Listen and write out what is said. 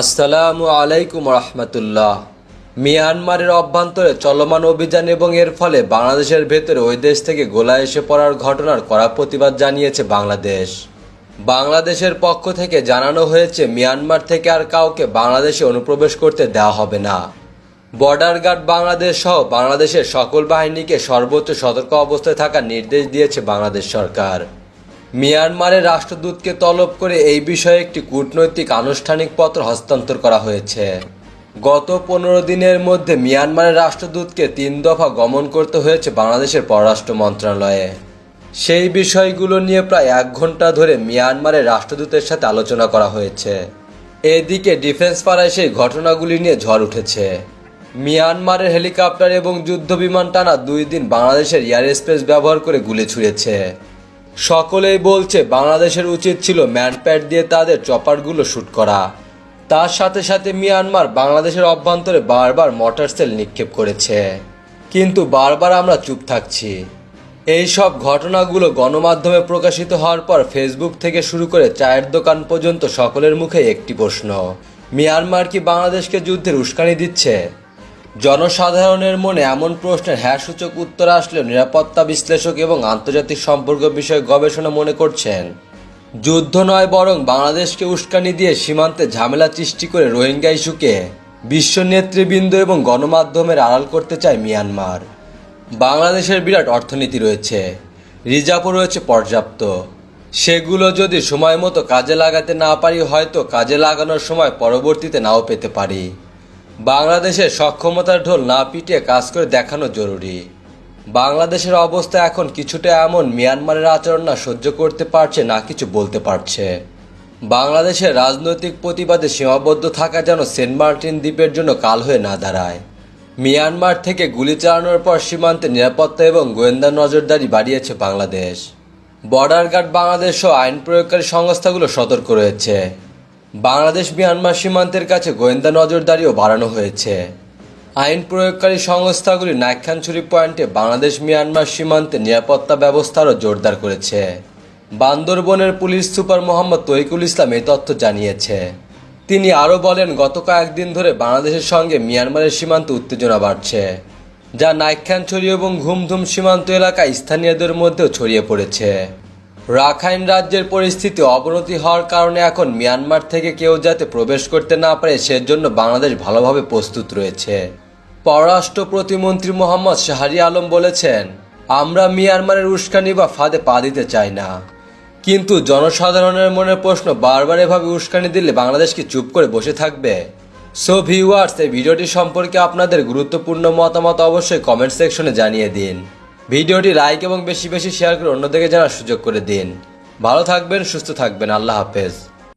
আসসালামু আলাইকুম রহমতুল্লাহ। মিয়ানমারের অভ্যন্তরে চলমান অভিযান এবং এর ফলে বাংলাদেশের ভেতরে ওই দেশ থেকে গোলা এসে পড়ার ঘটনার কড়া প্রতিবাদ জানিয়েছে বাংলাদেশ। বাংলাদেশের পক্ষ থেকে জানানো হয়েছে, মিয়ানমার থেকে আর কাউকে বাংলাদেশে অনুপ্রবেশ করতে দেওয়া হবে না। বর্ডার গার্ড বাংলাদেশ সহ বাংলাদেশের সকল বাহিনীকে সর্বোচ্চ সতর্ক অবস্থায় থাকার নির্দেশ দিয়েছে বাংলাদেশ সরকার। মিয়ানমারের রাষ্ট্রদূতকে তলব করে এই বিষয়ে একটি কূটনৈতিক আনুষ্ঠানিক পত্র হস্তান্তর করা হয়েছে। গত পনেরো দিনের মধ্যে মিয়ানমারের রাষ্ট্রদূতকে তিন দফা গমন করতে হয়েছে বাংলাদেশের পররাষ্ট্র মন্ত্রণালয়ে। সেই বিষয়গুলো নিয়ে প্রায় এক ঘণ্টা ধরে মিয়ানমারের রাষ্ট্রদূতের সাথে আলোচনা করা হয়েছে। এদিকে ডিফেন্স পাড়ায় সেই ঘটনাগুলি নিয়ে ঝড় উঠেছে। মিয়ানমারের হেলিকপ্টার এবং যুদ্ধ বিমান টানা দুই দিন বাংলাদেশের এয়ার স্পেস ব্যবহার করে গুলি ছুঁড়েছে। সকলেই বলছে, বাংলাদেশের উচিত ছিল ম্যানপ্যাড দিয়ে তাদের চপারগুলো শ্যুট করা। তার সাথে সাথে মিয়ানমার বাংলাদেশের অভ্যন্তরে বারবার মটার সেল নিক্ষেপ করেছে। কিন্তু বারবার আমরা চুপ থাকছি। এই সব ঘটনাগুলো গণমাধ্যমে প্রকাশিত হওয়ার পর ফেসবুক থেকে শুরু করে চায়ের দোকান পর্যন্ত সকলের মুখে একটি প্রশ্ন, মিয়ানমার কি বাংলাদেশকে যুদ্ধের উস্কানি দিচ্ছে? জনসাধারণের মনে এমন প্রশ্নের হ্যাঁ সূচক উত্তর আসলেও নিরাপত্তা বিশ্লেষক এবং আন্তর্জাতিক সম্পর্ক বিষয়ে গবেষণা মনে করছেন। যুদ্ধ নয় বরং বাংলাদেশকে উস্কানি দিয়ে সীমান্তে ঝামেলা সৃষ্টি করে রোহিঙ্গা ইস্যুকে বিশ্ব নেতৃবৃন্দ এবং গণমাধ্যমের আড়াল করতে চায় মিয়ানমার। বাংলাদেশের বিরাট অর্থনীতি রয়েছে, রিজার্ভও রয়েছে পর্যাপ্ত। সেগুলো যদি সময় মতো কাজে লাগাতে না পারি, হয়তো কাজে লাগানোর সময় পরবর্তীতে নাও পেতে পারি। বাংলাদেশের সক্ষমতার ঢোল না পিটিয়ে কাজ করে দেখানো জরুরি। বাংলাদেশের অবস্থা এখন কিছুটা এমন, মিয়ানমারের আচরণ না সহ্য করতে পারছে, না কিছু বলতে পারছে। বাংলাদেশের রাজনৈতিক প্রতিবাদে সীমাবদ্ধ থাকা যেন সেন্ট মার্টিন দ্বীপের জন্য কাল হয়ে না দাঁড়ায়। মিয়ানমার থেকে গুলি চালানোর পর সীমান্তে নিরাপত্তা এবং গোয়েন্দা নজরদারি বাড়িয়েছে বাংলাদেশ। বর্ডার গার্ড বাংলাদেশ সহ আইন প্রয়োগকারী সংস্থাগুলো সতর্ক রয়েছে। বাংলাদেশ মিয়ানমার সীমান্তের কাছে গোয়েন্দা নজরদারিও বাড়ানো হয়েছে। আইন প্রয়োগকারী সংস্থাগুলি নাইখানছড়ি পয়েন্টে বাংলাদেশ মিয়ানমার সীমান্তে নিরাপত্তা ব্যবস্থারও জোরদার করেছে। বান্দরবনের পুলিশ সুপার মোহাম্মদ তৈকুল ইসলাম এই তথ্য জানিয়েছে। তিনি আরও বলেন, গত কয়েকদিন ধরে বাংলাদেশের সঙ্গে মিয়ানমারের সীমান্তে উত্তেজনা বাড়ছে, যা নাইখানছড়ি এবং ঘুমধুম সীমান্ত এলাকায় স্থানীয়দের মধ্যেও ছড়িয়ে পড়েছে। রাখাইন রাজ্যের পরিস্থিতি অবনতি হওয়ার কারণে এখন মিয়ানমার থেকে কেউ যাতে প্রবেশ করতে না পারে, সেজন্য বাংলাদেশ ভালোভাবে প্রস্তুত রয়েছে। পররাষ্ট্র প্রতিমন্ত্রী মোহাম্মদ শাহরি আলম বলেছেন, আমরা মিয়ানমারের উস্কানি বা ফাঁদে পা দিতে চাই না। কিন্তু জনসাধারণের মনে প্রশ্ন বারবার এভাবে উস্কানি দিলে বাংলাদেশ কি চুপ করে বসে থাকবে? সো ভিউয়ার্স এই ভিডিওটি সম্পর্কে আপনাদের গুরুত্বপূর্ণ মতামত অবশ্যই কমেন্ট সেকশনে জানিয়ে দিন। ভিডিওটি লাইক এবং বেশি বেশি শেয়ার করে অন্যদেরকে জানার সুযোগ করে দিন। ভালো থাকবেন, সুস্থ থাকবেন। আল্লাহ হাফেজ।